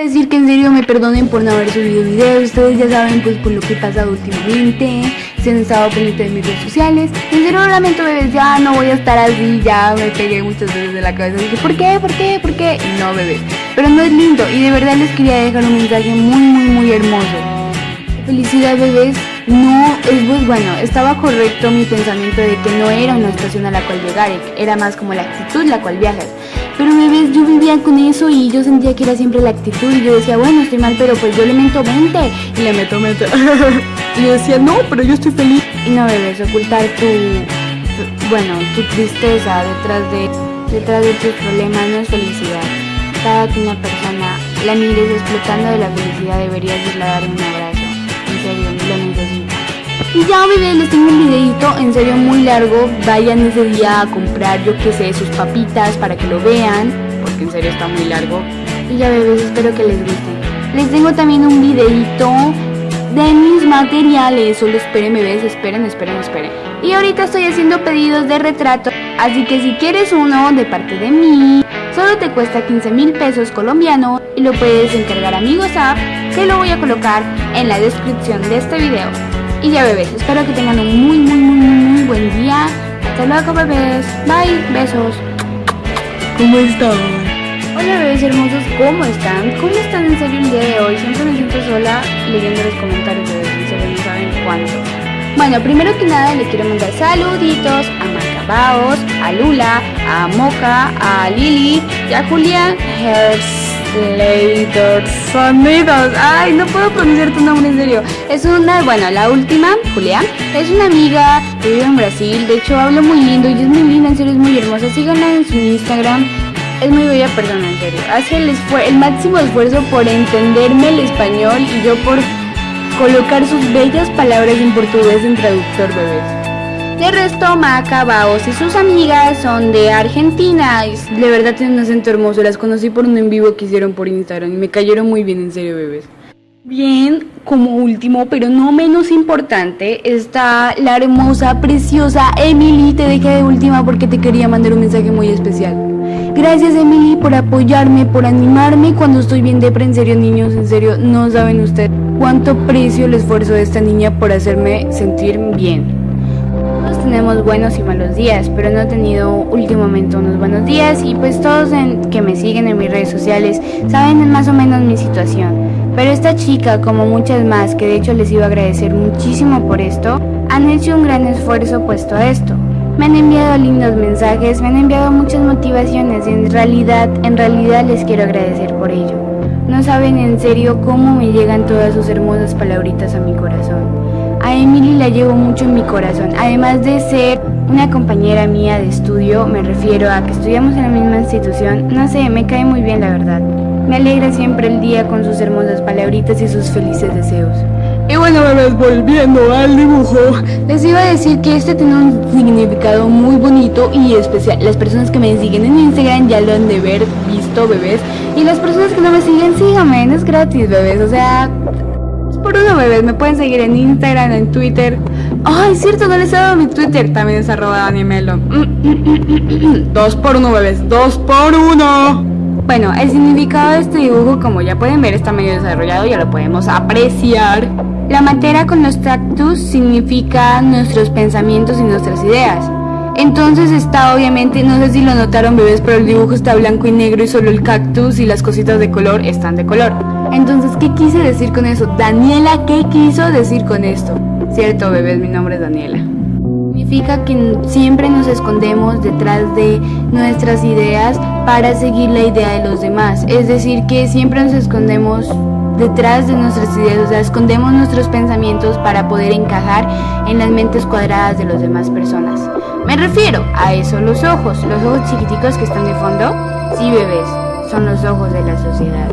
decir que en serio me perdonen por no haber subido videos, ustedes ya saben pues por lo que he pasado últimamente, se han estado pendientes de mis redes sociales, en serio lamento bebés, ya no voy a estar así, ya me pegué muchas veces de la cabeza, dije ¿por qué? ¿por qué? ¿por qué? No bebés, pero no es lindo y de verdad les quería dejar un mensaje muy muy muy hermoso. Felicidad bebés, no es pues bueno, estaba correcto mi pensamiento de que no era una estación a la cual llegar, era más como la actitud la cual viajas. Pero bebés, yo vivía con eso y yo sentía que era siempre la actitud y yo decía, bueno, estoy mal, pero pues yo le meto 20 y le meto 20. y yo decía, no, pero yo estoy feliz. Y no, bebés, ocultar tu, bueno, tu tristeza detrás de, detrás de tus problemas no es felicidad. Cada que una persona la mires explotando de la felicidad deberías irle a dar un abrazo. Y ya bebés, les tengo un videito en serio muy largo. Vayan ese día a comprar, yo que sé, sus papitas para que lo vean. Porque en serio está muy largo. Y ya bebés, espero que les guste. Les tengo también un videito de mis materiales. Solo esperen bebés, esperen, esperen, esperen. Y ahorita estoy haciendo pedidos de retrato. Así que si quieres uno de parte de mí, solo te cuesta 15 mil pesos colombianos y lo puedes encargar a mi WhatsApp, que lo voy a colocar en la descripción de este video. Y ya bebés, espero que tengan un muy muy muy muy buen día. Hasta luego bebés. Bye, besos. ¿Cómo están? Hola bebés hermosos, ¿cómo están? ¿Cómo están en serio el día de hoy? Siempre me siento sola leyendo los comentarios de en serio no saben cuánto. Bueno, primero que nada le quiero mandar saluditos a Macabaos, a Lula, a Moca, a Lili y a Julián Later Sonidos. Ay, no puedo pronunciar tu nombre en serio. Es una, bueno, la última, Julián, es una amiga que vive en Brasil. De hecho, habla muy lindo y es muy linda, en serio, es muy hermosa. Síganla en su Instagram. Es muy bella persona, en serio. Hace el, el máximo esfuerzo por entenderme el español y yo por colocar sus bellas palabras en portugués en traductor, bebés. De resto, Maca, Baos y sus amigas son de Argentina. de verdad tienen un acento hermoso. Las conocí por un en vivo que hicieron por Instagram y me cayeron muy bien, en serio, bebés. Bien, como último, pero no menos importante, está la hermosa, preciosa Emily. Te dejé de última porque te quería mandar un mensaje muy especial. Gracias Emily por apoyarme, por animarme cuando estoy bien depre, en serio niños, en serio, no saben ustedes cuánto precio el esfuerzo de esta niña por hacerme sentir bien tenemos buenos y malos días, pero no he tenido últimamente unos buenos días y pues todos que me siguen en mis redes sociales saben más o menos mi situación. Pero esta chica, como muchas más, que de hecho les iba a agradecer muchísimo por esto, han hecho un gran esfuerzo puesto a esto. Me han enviado lindos mensajes, me han enviado muchas motivaciones y en realidad, en realidad les quiero agradecer por ello. No saben en serio cómo me llegan todas sus hermosas palabritas a mi corazón. A Emily la llevo mucho en mi corazón, además de ser una compañera mía de estudio, me refiero a que estudiamos en la misma institución, no sé, me cae muy bien la verdad. Me alegra siempre el día con sus hermosas palabritas y sus felices deseos. Y bueno bebés, volviendo al dibujo, les iba a decir que este tiene un significado muy bonito y especial. Las personas que me siguen en Instagram ya lo han de ver visto, bebés. Y las personas que no me siguen, síganme, es gratis, bebés. O sea, por uno, bebés. Me pueden seguir en Instagram, en Twitter. Ay, es cierto, no les he dado mi Twitter. También es arroba Danimelo. Dos por uno, bebés. Dos por uno. Bueno, el significado de este dibujo, como ya pueden ver, está medio desarrollado, ya lo podemos apreciar. La materia con los cactus significa nuestros pensamientos y nuestras ideas. Entonces está obviamente, no sé si lo notaron bebés, pero el dibujo está blanco y negro y solo el cactus y las cositas de color están de color. Entonces, ¿qué quise decir con eso? Daniela, ¿qué quiso decir con esto? Cierto, bebés, mi nombre es Daniela. Significa que siempre nos escondemos detrás de nuestras ideas para seguir la idea de los demás. Es decir, que siempre nos escondemos detrás de nuestras ideas, o sea, escondemos nuestros pensamientos para poder encajar en las mentes cuadradas de las demás personas. Me refiero a eso, los ojos, los ojos chiquiticos que están de fondo. Sí, bebés, son los ojos de la sociedad.